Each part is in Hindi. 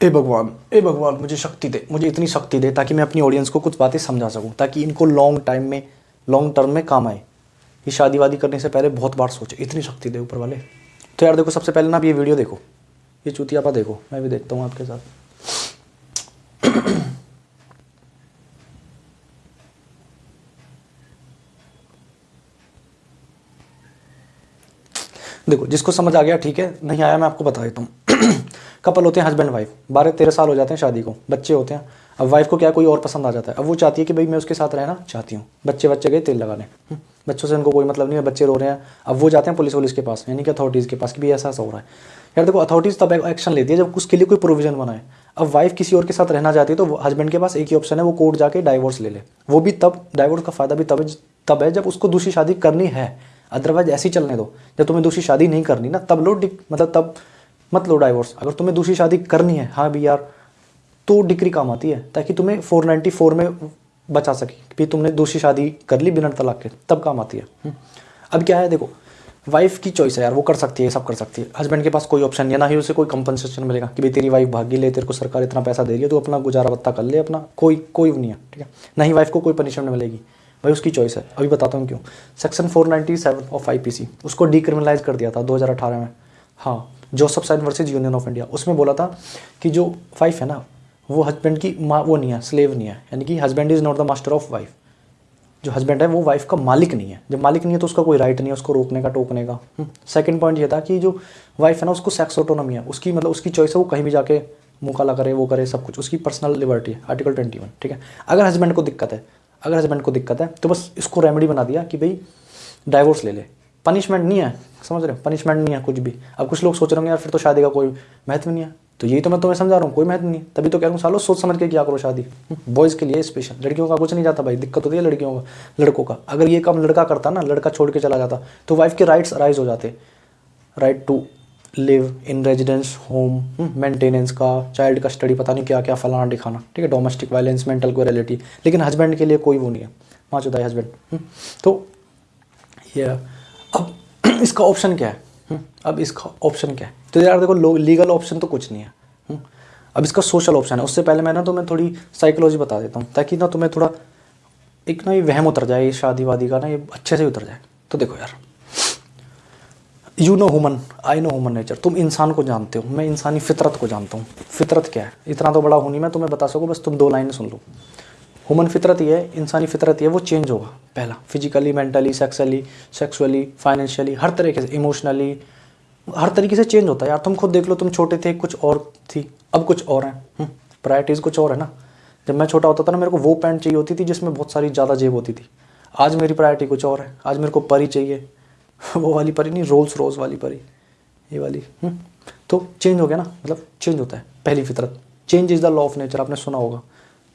ए भगवान ए भगवान, मुझे शक्ति दे, मुझे इतनी शक्ति दे ताकि मैं अपनी ऑडियंस को कुछ बातें समझा सकूँ, ताकि इनको लॉन्ग टाइम में लॉन्ग टर्म में काम आए। ये शादी वादी करने से पहले बहुत बार सोचे, इतनी शक्ति दे ऊपर वाले। तो यार देखो, सबसे पहले ना आप ये वीडियो देखो। ये चूतियापा देखो, मैं भी देखता हूँ आपके साथ। देखो, जिसको समझ आ गया, ठीक है, नहीं आया मैं आपको बता देता हूँ। कपल होते हैं हस्बैंड वाइफ बारह तेरह साल हो जाते हैं शादी को बच्चे होते हैं। अब वाइफ को क्या कोई और पसंद आ जाता है? अब वो चाहती है कि भाई मैं उसके साथ रहना चाहती हूँ। बच्चे बच्चे गए तेल लगाने। हम्म, बच्चों से उनको कोई मतलब नहीं है बच्चे रो रहे हैं। अब वो जाते हैं पुलिस वुलिस के पास यानी कि अथॉरिटीज़ के पास कि भाई ऐसा ऐसा हो रहा है। यार देखो अथॉरिटीज़ तब एक्शन लेती है जब उसके लिए कोई प्रोविज़न बनाए। अब वाइफ किसी और के साथ रहना चाहती है तो हस्बैंड के पास एक ही ऑप्शन है वो कोर्ट जाके डाइवोर्स ले ले। वो भी तब डाइवोर्स का फ़ायदा भी तब तब है जब उसको दूसरी शादी करनी है। अदरवाइज़ ऐसी चलने दो। जब तुम्हें दूसरी शादी नहीं करनी ना तब लो मतलब तब मत लो डाइवोर्स अगर तुम्हें दूसरी शादी करनी है हाँ भी यार तो डिग्री काम आती है, ताकि तुम्हें 494 में बचा सके कि तुमने दूसरी शादी कर ली बिना तलाक के, तब काम आती है। हम्म। अब क्या है, देखो वाइफ की चॉइस है यार, वो कर सकती है सब कर सकती है। हस्बैंड के पास कोई ऑप्शन नहीं है, ना ही उसे कोई कंपनसेशन मिलेगा कि भाई तेरी वाइफ भागी ले, तेरे को सरकार इतना पैसा दे रही है तो अपना गुजारा बत्ता कर ले, अपना, कोई कोई नहीं है, ठीक है? ना ही वाइफ को कोई पनिशमेंट मिलेगी। भाई उसकी चॉइस है। अभी बताता हूँ क्यों। सेक्शन 497 ऑफ़ आईपीसी उसको डीक्रिमिनलाइज कर दिया था 2018 में। हाँ Joseph Shine versus union of India. उसमें बोला था कि जो वाइफ है ना वो हस्बैंड की माँ वो नहीं है स्लेव नहीं है। यानी कि husband is not the master of wife जो हस्बैंड है वो वाइफ का मालिक नहीं है। जब मालिक नहीं है तो उसका कोई राइट नहीं है उसको रोकने का टोकने का। सेकंड हम्म, पॉइंट ये था कि जो वाइफ है ना उसको सेक्स ऑटोनॉमी है। उसकी मतलब उसकी चॉइस है वो कहीं भी जाके मुकाला करे वो करे सब कुछ। उसकी पर्सनल लिबर्टी है आर्टिकल ट्वेंटी वन ठीक है? अगर हस्बैंड को दिक्कत है अगर हस्बैंड को दिक्कत है तो बस इसको रेमेडी बना दिया कि भाई डाइवोर्स ले ले। पनिशमेंट नहीं है, समझ रहे हो? पनिशमेंट नहीं है कुछ भी। अब कुछ लोग सोच रहे होंगे, यार, फिर तो शादी का कोई महत्व नहीं है। तो यही तो मैं तुम्हें समझा रहा हूँ, कोई महत्व नहीं तभी तो कह रहा हूँ, सालों सोच समझ के क्या करो शादी? बॉयज़ के लिए स्पेशल लड़कियों का कुछ नहीं जाता भाई, दिक्कत होती है लड़कियों का, लड़कों का। अगर ये काम लड़का करता ना, लड़का छोड़ के चला जाता तो वाइफ के राइट्स अराइज हो जाते। Right to live in residence home maintenance का चाइल्ड का स्टडी पता नहीं क्या क्या फलाना दिखाना, ठीक है? डोमेस्टिक वायलेंस मेंटल क्वेरिटी लेकिन हस्बैंड के लिए कोई वो नहीं है चुता है हस्बैंड तो ये अब इसका ऑप्शन क्या है? हम्म, अब इसका ऑप्शन क्या है? तो यार देखो लीगल ऑप्शन तो कुछ नहीं है। हम्म, अब इसका सोशल ऑप्शन है। उससे पहले मैं ना तो मैं थोड़ी साइकोलॉजी बता देता हूँ ताकि ना तुम्हें थोड़ा एक ना ये वहम उतर जाए ये शादी वादी का ना ये अच्छे से उतर जाए। तो देखो यार you know human I know human nature तुम इंसान को जानते हो मैं इंसानी फितरत को जानता हूँ। फितरत क्या है? इतना तो बड़ा हूँ नहीं मैं तुम्हें बता सकूँ बस तुम दो लाइन सुन लो। ह्यूमन फितरत ये है इंसानी फितरत ये वो चेंज होगा पहला। Physically mentally sexually sexually financially हर तरीके से इमोशनली हर तरीके से चेंज होता है। यार तुम खुद देख लो तुम छोटे थे कुछ और थी अब कुछ और हैं। प्रायरिटीज़ हम्म, कुछ और है ना? जब मैं छोटा होता था ना मेरे को वो पैंट चाहिए होती थी जिसमें बहुत सारी ज़्यादा जेब होती थी। आज मेरी प्रायरिटी कुछ और है। आज मेरे को परी चाहिए। वो वाली परी नहीं रोल्स रोज वाली परी। ये वाली हम्म, तो चेंज हो गया ना? मतलब चेंज होता है पहली फितरत। Change is the law of nature आपने सुना होगा।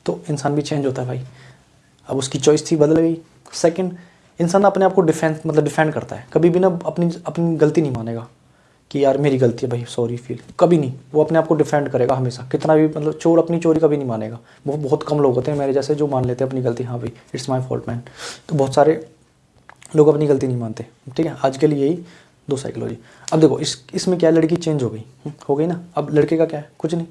तो इंसान भी चेंज होता है भाई। अब उसकी चॉइस थी बदल गई। सेकंड इंसान अपने आप को डिफेंस मतलब डिफेंड करता है। कभी भी ना अपनी अपनी गलती नहीं मानेगा कि यार मेरी गलती है भाई सॉरी फील कभी नहीं। वो अपने आप को डिफेंड करेगा हमेशा। कितना भी मतलब चोर अपनी चोरी कभी नहीं मानेगा। वो बहुत कम लोग होते हैं मेरे जैसे जो मान लेते हैं अपनी गलती। हाँ भाई इट्स माई फॉल्ट मैन तो बहुत सारे लोग अपनी गलती नहीं मानते। ठीक है? आज के लिए यही दो साइकोलॉजी अब देखो इस इसमें क्या लड़की चेंज हो गई। हम्म, हो गई ना? अब लड़के का क्या है? कुछ नहीं।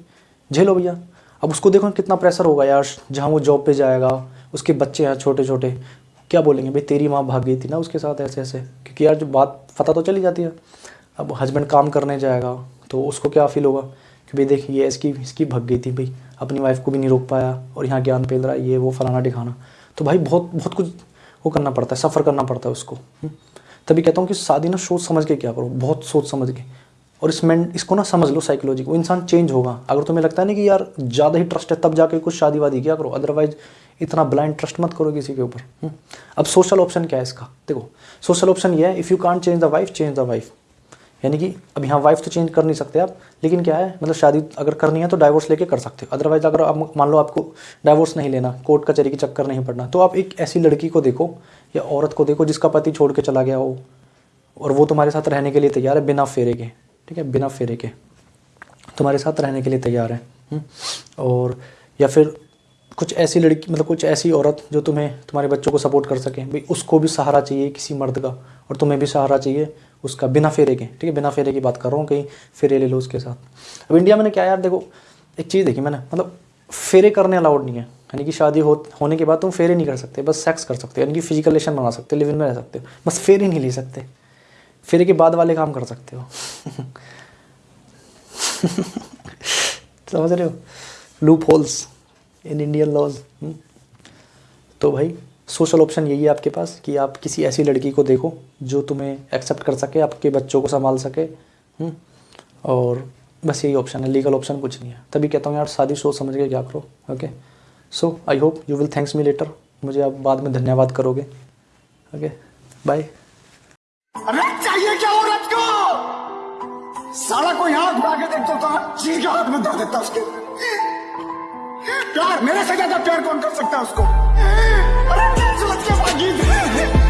झेलो भैया। अब उसको देखो कितना प्रेशर होगा यार, जहाँ वो जॉब पे जाएगा, उसके बच्चे हैं छोटे छोटे क्या बोलेंगे? भाई, तेरी माँ भाग गई थी ना उसके साथ ऐसे ऐसे क्योंकि यार, जो बात, पता तो चली जाती है। अब हस्बैंड काम करने जाएगा तो उसको क्या फील होगा? कि भाई देखिए इसकी इसकी भग गई थी, भाई, अपनी वाइफ को भी नहीं रोक पाया, और यहाँ ज्ञान पेल रहा है, ये वो फलाना दिखाना तो भाई, बहुत बहुत कुछ वो करना पड़ता है सफ़र करना पड़ता है उसको। हम्म। तभी कहता हूँ कि शादी ना सोच समझ के क्या करो, बहुत सोच समझ के। और इस मेंट इसको ना समझ लो साइकोलॉजी को। इंसान चेंज होगा। अगर तुम्हें लगता है ना कि यार ज़्यादा ही ट्रस्ट है, तब जाके कुछ शादी वादी क्या करो। अदरवाइज़ इतना ब्लाइंड ट्रस्ट मत करो किसी के ऊपर। हम्म। अब सोशल ऑप्शन क्या है इसका? देखो सोशल ऑप्शन ये है if you can't change the wife change the wife यानी कि अब यहाँ वाइफ तो चेंज कर नहीं सकते आप, लेकिन क्या है मतलब शादी अगर करनी है तो डाइवोर्स लेके कर सकते हो। अदरवाइज़ अगर आप मान लो आपको डाइवोर्स नहीं लेना कोर्ट कचहरी के चक्कर नहीं पड़ना तो आप एक ऐसी लड़की को देखो या औरत को देखो जिसका पति छोड़ के चला गया हो, और वो तुम्हारे साथ रहने के लिए तैयार है, बिना फेरे के। ठीक है? बिना फेरे के। तुम्हारे साथ रहने के लिए तैयार है हम्म? और या फिर कुछ ऐसी लड़की मतलब कुछ ऐसी औरत जो तुम्हें, तुम्हारे बच्चों को सपोर्ट कर सके। भाई, उसको भी सहारा चाहिए किसी मर्द का, और तुम्हें भी सहारा चाहिए उसका, बिना फेरे के। ठीक है? बिना फेरे की बात कर रहा हूँ, कहीं फेरे ले लो उसके साथ। अब इंडिया में क्या, यार, देखो, एक चीज़ देखी मैंने मतलब फेरे करने अलाउड नहीं है। यानी कि शादी हो, होने के बाद तुम फेरे नहीं कर सकते, बस सेक्स कर सकते हो यानी कि फ़िज़िकल रिलेशन बना सकते हो लिव इन में रह सकते हो, बस फेरे नहीं ले सकते। फेरे के बाद वाले काम कर सकते हो। समझ रहे हो? Loopholes in Indian laws तो भाई सोशल ऑप्शन यही है आपके पास कि आप किसी ऐसी लड़की को देखो जो तुम्हें एक्सेप्ट कर सके आपके बच्चों को संभाल सके हम्म, और बस यही ऑप्शन है लीगल ऑप्शन कुछ नहीं है। तभी कहता हूँ यार शादी सोच समझ के क्या करो okay so I hope you will thanks me later मुझे आप बाद में धन्यवाद करोगे ओके बाय साला को यहाँ घुमा के देखता था चीज़ हाथ में धर देता उसके। प्यार, मेरे से ज़्यादा प्यार कौन कर सकता है उसको? अरे